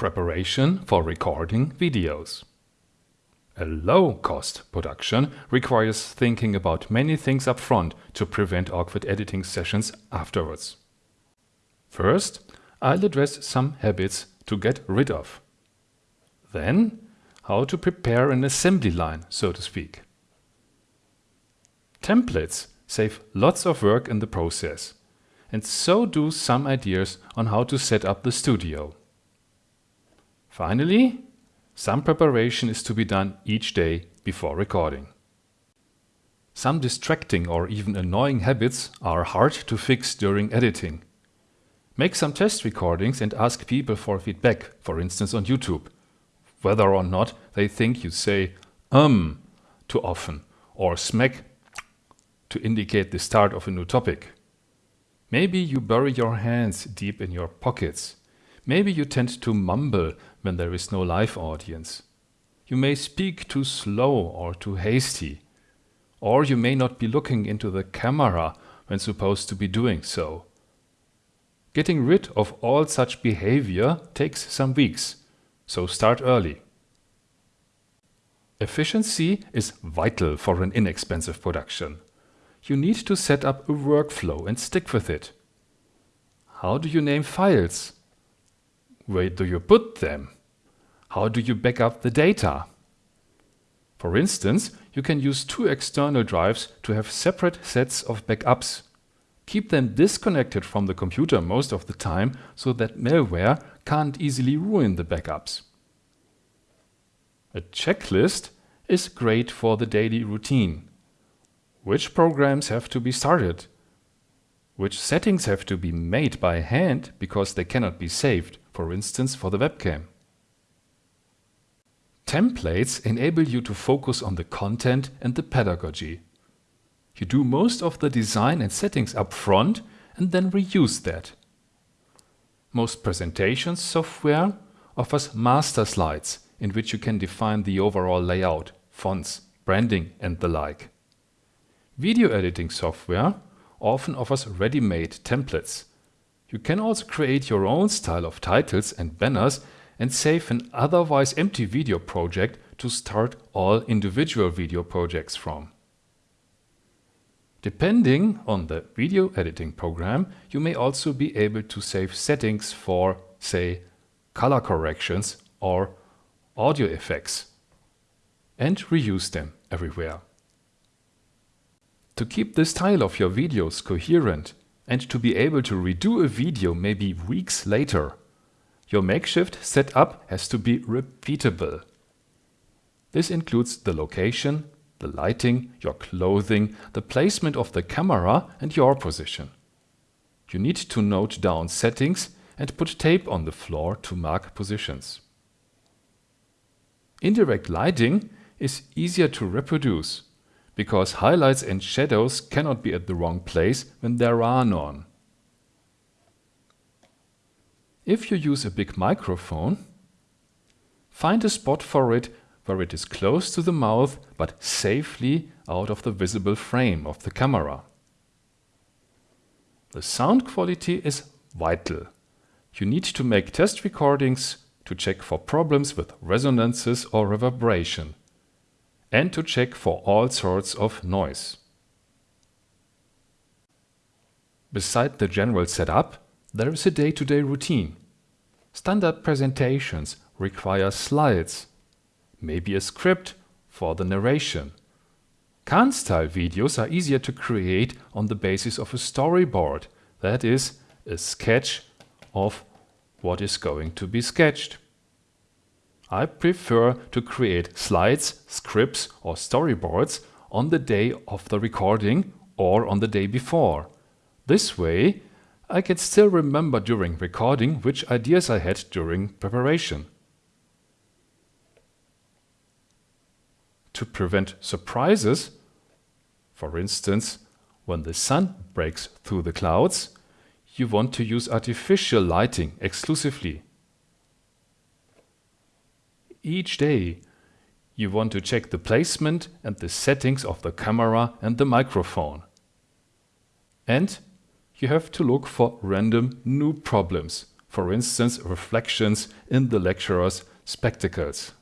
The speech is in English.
Preparation for recording videos. A low-cost production requires thinking about many things up front to prevent awkward editing sessions afterwards. First, I'll address some habits to get rid of. Then, how to prepare an assembly line, so to speak. Templates save lots of work in the process, and so do some ideas on how to set up the studio. Finally, some preparation is to be done each day before recording. Some distracting or even annoying habits are hard to fix during editing. Make some test recordings and ask people for feedback, for instance on YouTube, whether or not they think you say um too often or smack to indicate the start of a new topic. Maybe you bury your hands deep in your pockets. Maybe you tend to mumble when there is no live audience. You may speak too slow or too hasty. Or you may not be looking into the camera when supposed to be doing so. Getting rid of all such behavior takes some weeks, so start early. Efficiency is vital for an inexpensive production. You need to set up a workflow and stick with it. How do you name files? Where do you put them? How do you back up the data? For instance, you can use two external drives to have separate sets of backups. Keep them disconnected from the computer most of the time so that malware can't easily ruin the backups. A checklist is great for the daily routine. Which programs have to be started? Which settings have to be made by hand because they cannot be saved, for instance for the webcam? Templates enable you to focus on the content and the pedagogy. You do most of the design and settings up front and then reuse that. Most presentation software offers master slides in which you can define the overall layout, fonts, branding and the like. Video editing software often offers ready-made templates. You can also create your own style of titles and banners and save an otherwise empty video project to start all individual video projects from. Depending on the video editing program, you may also be able to save settings for, say, color corrections or audio effects and reuse them everywhere. To keep the style of your videos coherent and to be able to redo a video maybe weeks later, your makeshift setup has to be repeatable. This includes the location, the lighting, your clothing, the placement of the camera and your position. You need to note down settings and put tape on the floor to mark positions. Indirect lighting is easier to reproduce because highlights and shadows cannot be at the wrong place when there are none. If you use a big microphone, find a spot for it where it is close to the mouth but safely out of the visible frame of the camera. The sound quality is vital. You need to make test recordings to check for problems with resonances or reverberation and to check for all sorts of noise. Beside the general setup, there is a day-to-day -day routine. Standard presentations require slides, maybe a script for the narration. Khan-style videos are easier to create on the basis of a storyboard, that is, a sketch of what is going to be sketched. I prefer to create slides, scripts or storyboards on the day of the recording or on the day before. This way I can still remember during recording which ideas I had during preparation. To prevent surprises, for instance, when the sun breaks through the clouds, you want to use artificial lighting exclusively. Each day, you want to check the placement and the settings of the camera and the microphone. And you have to look for random new problems, for instance reflections in the lecturer's spectacles.